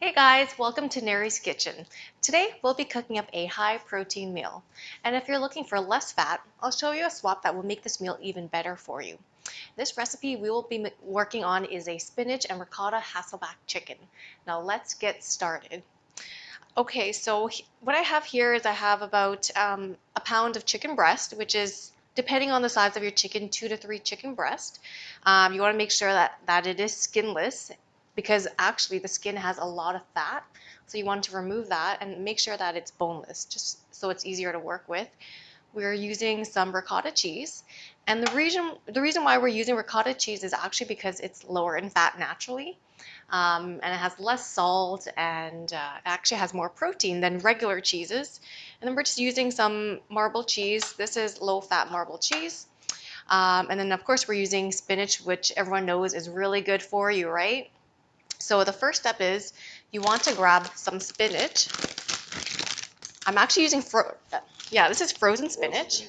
Hey guys, welcome to Nary's Kitchen. Today we'll be cooking up a high protein meal. And if you're looking for less fat, I'll show you a swap that will make this meal even better for you. This recipe we will be working on is a spinach and ricotta Hasselback chicken. Now let's get started. Okay, so what I have here is I have about um, a pound of chicken breast, which is depending on the size of your chicken, two to three chicken breast. Um, you want to make sure that, that it is skinless because actually the skin has a lot of fat. So you want to remove that and make sure that it's boneless, just so it's easier to work with. We're using some ricotta cheese. And the reason, the reason why we're using ricotta cheese is actually because it's lower in fat naturally. Um, and it has less salt and uh, actually has more protein than regular cheeses. And then we're just using some marble cheese. This is low fat marble cheese. Um, and then of course we're using spinach, which everyone knows is really good for you, right? So the first step is you want to grab some spinach. I'm actually using, fro yeah, this is frozen spinach.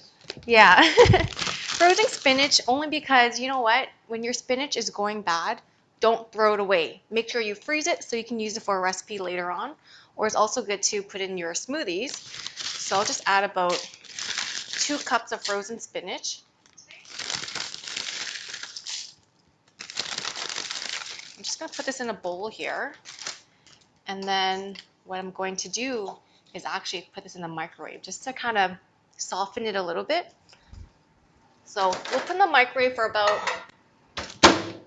Yeah, frozen spinach only because you know what? When your spinach is going bad, don't throw it away. Make sure you freeze it so you can use it for a recipe later on. Or it's also good to put in your smoothies. So I'll just add about two cups of frozen spinach. Just going to put this in a bowl here. And then what I'm going to do is actually put this in the microwave just to kind of soften it a little bit. So we'll put in the microwave for about,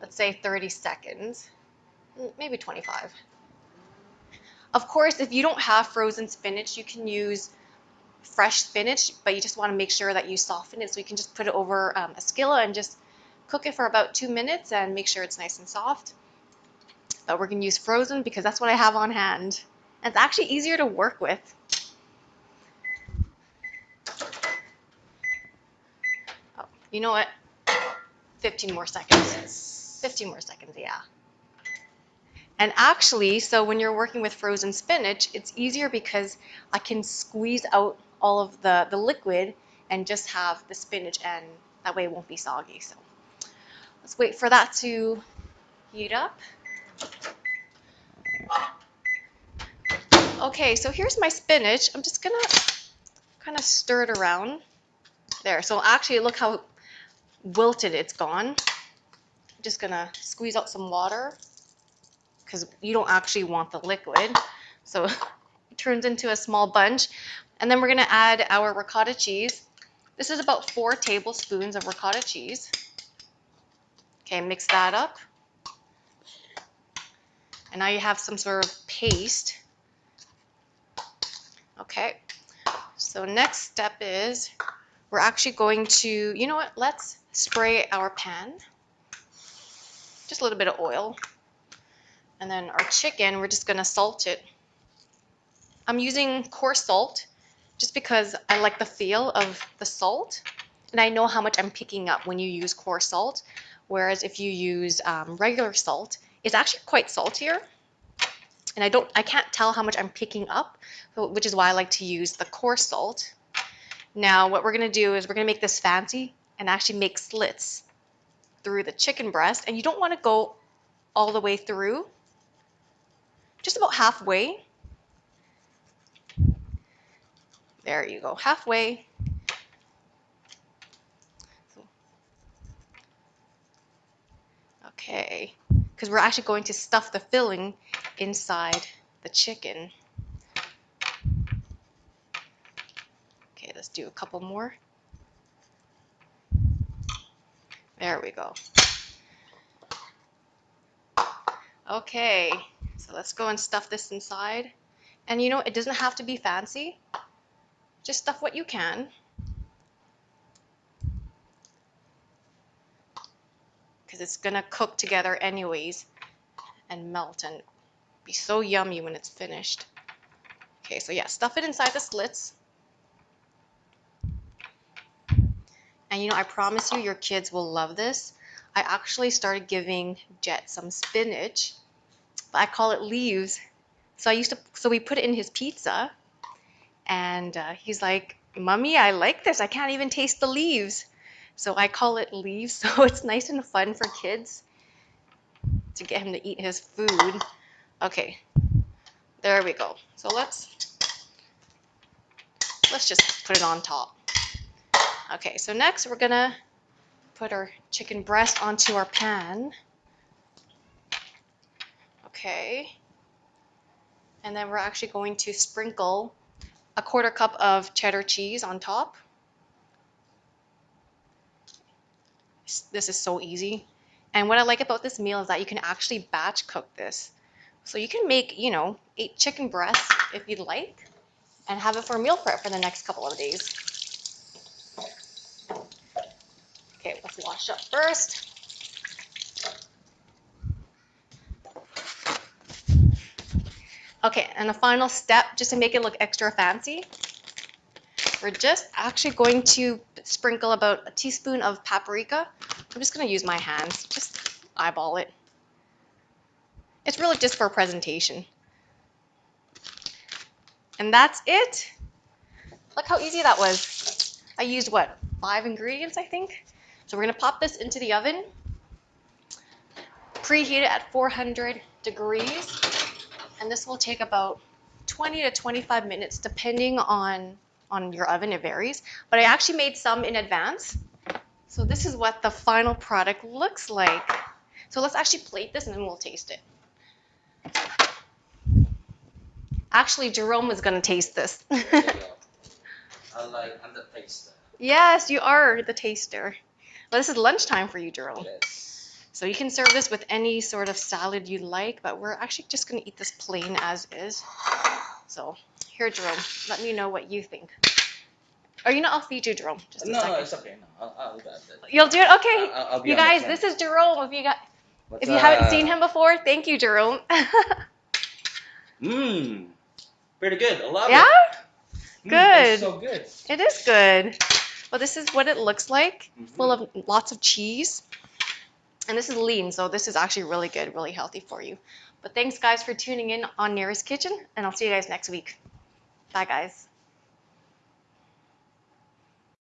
let's say 30 seconds, maybe 25. Of course, if you don't have frozen spinach, you can use fresh spinach, but you just want to make sure that you soften it. So you can just put it over um, a skillet and just cook it for about two minutes and make sure it's nice and soft but we're going to use frozen because that's what I have on hand. And it's actually easier to work with. Oh, you know what? 15 more seconds. 15 more seconds, yeah. And actually, so when you're working with frozen spinach, it's easier because I can squeeze out all of the, the liquid and just have the spinach and that way it won't be soggy. So let's wait for that to heat up. Okay, so here's my spinach. I'm just gonna kind of stir it around. There, so actually look how wilted it's gone. I'm just gonna squeeze out some water because you don't actually want the liquid. So it turns into a small bunch. And then we're gonna add our ricotta cheese. This is about four tablespoons of ricotta cheese. Okay, mix that up. And now you have some sort of paste. Okay, so next step is we're actually going to, you know what, let's spray our pan. Just a little bit of oil. And then our chicken, we're just going to salt it. I'm using coarse salt just because I like the feel of the salt. And I know how much I'm picking up when you use coarse salt. Whereas if you use um, regular salt, it's actually quite saltier. And I don't, I can't tell how much I'm picking up, which is why I like to use the coarse salt. Now what we're going to do is we're going to make this fancy and actually make slits through the chicken breast. And you don't want to go all the way through, just about halfway. There you go, halfway. Okay, because we're actually going to stuff the filling inside the chicken. Okay, let's do a couple more. There we go. Okay, so let's go and stuff this inside. And you know, it doesn't have to be fancy. Just stuff what you can. Because it's going to cook together anyways and melt and be so yummy when it's finished. Okay, so yeah, stuff it inside the slits. And you know, I promise you, your kids will love this. I actually started giving Jet some spinach, but I call it leaves. So I used to, so we put it in his pizza, and uh, he's like, "Mummy, I like this. I can't even taste the leaves." So I call it leaves. So it's nice and fun for kids to get him to eat his food. Okay, There we go. So let's let's just put it on top. Okay, so next we're gonna put our chicken breast onto our pan. Okay. And then we're actually going to sprinkle a quarter cup of cheddar cheese on top. This is so easy. And what I like about this meal is that you can actually batch cook this. So you can make, you know, eight chicken breasts if you'd like and have it for meal prep for the next couple of days. Okay, let's wash up first. Okay, and the final step, just to make it look extra fancy, we're just actually going to sprinkle about a teaspoon of paprika. I'm just going to use my hands, just eyeball it. It's really just for presentation. And that's it. Look how easy that was. I used what, five ingredients, I think? So we're gonna pop this into the oven, preheat it at 400 degrees, and this will take about 20 to 25 minutes depending on, on your oven, it varies. But I actually made some in advance. So this is what the final product looks like. So let's actually plate this and then we'll taste it. Actually, Jerome is going to taste this. You like I'm the taster. yes, you are the taster. Well, this is lunchtime for you, Jerome. Yes. So you can serve this with any sort of salad you like, but we're actually just going to eat this plain as is. So here, Jerome, let me know what you think. Or you know, I'll feed you, Jerome. Just a No, second. it's okay. No, I'll, I'll do. You'll do it, okay? I'll, I'll You guys, this is Jerome. If you got, What's if you haven't seen him before, thank you, Jerome. Mmm. Pretty good. I love yeah, it. Mm, Good. it's so good. it is good. Well, this is what it looks like, Mhm. full of lots of cheese. And this is lean, so this is actually really good, really healthy for you. But thanks, guys, for tuning in on Nara's Kitchen, and I'll see you guys next week. Bye, guys.